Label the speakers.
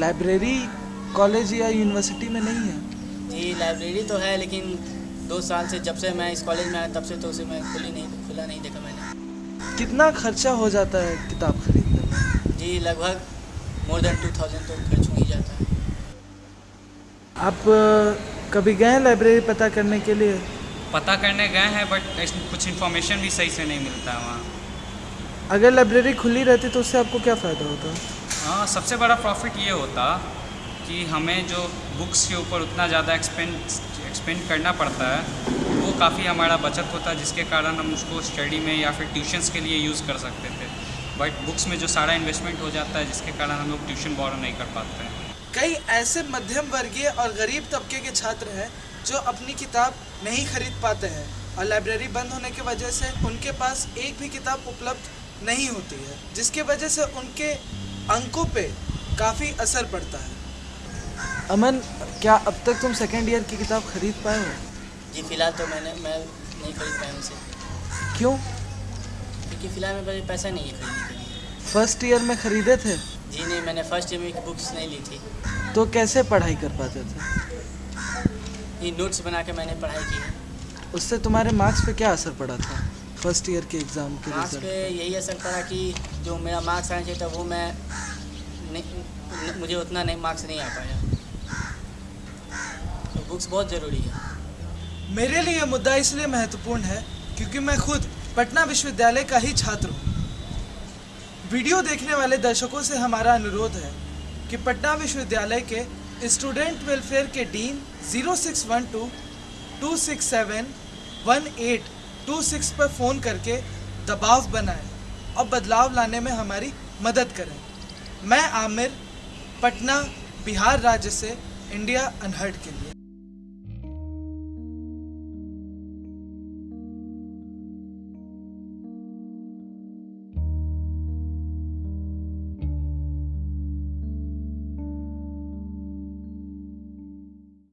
Speaker 1: Library college या university में नहीं है?
Speaker 2: जी लाइब्रेरी तो है लेकिन दो साल से जब से मैं इस कॉलेज में आया तब से तो उसे मैं खुली नहीं खुला नहीं देखा मैंने।
Speaker 1: कितना खर्चा हो जाता है किताब खरीदने में?
Speaker 2: जी लगभग मोर देन टू थाउज़ेंड तो खर्च हो ही जाता है।
Speaker 1: आप कभी गए हैं लाइब्रेरी पता करने के लिए?
Speaker 3: पता करने गए हैं बट कुछ इन्फॉर्मेशन भी सही से नहीं मिलता है वहाँ।
Speaker 1: अगर लाइब्रेरी खुली रहती तो उससे आपको क्या फ़ायदा होता?
Speaker 3: हाँ सबसे बड़ा प्रॉफिट ये होता कि हमें जो बुक्स के ऊपर उतना ज़्यादा एक्सपेंड एक्सपेंड करना पड़ता है, वो काफ़ी हमारा बचत होता है जिसके कारण हम उसको स्टडी में या फिर ट्यूशन्स के लिए यूज़ कर सकते थे। बट बुक्स में जो सारा इन्वेस्टमेंट हो जाता है, जिसके कारण हम लोग ट्यूशन बोरो नहीं कर पाते हैं।
Speaker 1: कई ऐसे मध्यम वर्गीय और गरीब तबके के छात्र हैं, जो अपनी किताब नहीं खरीद पाते हैं और लाइब्रेरी बंद होने की वजह से उनके पास एक भी किताब उपलब्ध नहीं होती है, जिसके वजह से उनके अंकों पे काफ़ी असर पड़ता है। अमन क्या अब तक तुम सेकेंड ईयर की किताब खरीद पाए हो?
Speaker 2: जी फ़िलहाल तो मैंने मैं नहीं खरीद पाया उसे
Speaker 1: क्यों?
Speaker 2: क्योंकि फ़िलहाल मेरे पास पैसा नहीं है खरीदने के लिए।
Speaker 1: फ़र्स्ट ईयर में खरीदे थे?
Speaker 2: जी नहीं मैंने फ़र्स्ट ईयर में बुक्स नहीं ली थी।
Speaker 1: तो कैसे पढ़ाई कर पाते थे?
Speaker 2: ये नोट्स बना के मैंने पढ़ाई की है।
Speaker 1: उससे तुम्हारे मार्क्स पे क्या असर पड़ा था? फ़र्स्ट ईयर के एग्ज़ाम के
Speaker 2: मार्क्स पे यही असर पड़ा कि जो मेरा मार्क्स आना चाहिए था वो मैं नहीं मुझे उतना नहीं मार्क्स नहीं आ पाया। तो बुक्स बहुत ज़रूरी है।
Speaker 1: मेरे लिए मुद्दा इसलिए महत्वपूर्ण है क्योंकि मैं खुद पटना विश्वविद्यालय का ही छात्र हूँ। वीडियो देखने वाले दर्शकों से हमारा अनुरोध है कि पटना विश्वविद्यालय के स्टूडेंट वेलफेयर के डीन 0612 267 1826 पर फ़ोन करके दबाव बनाएँ और बदलाव लाने में हमारी मदद करें। मैं आमिर पटना बिहार राज्य से इंडिया अनहर्ड के लिए।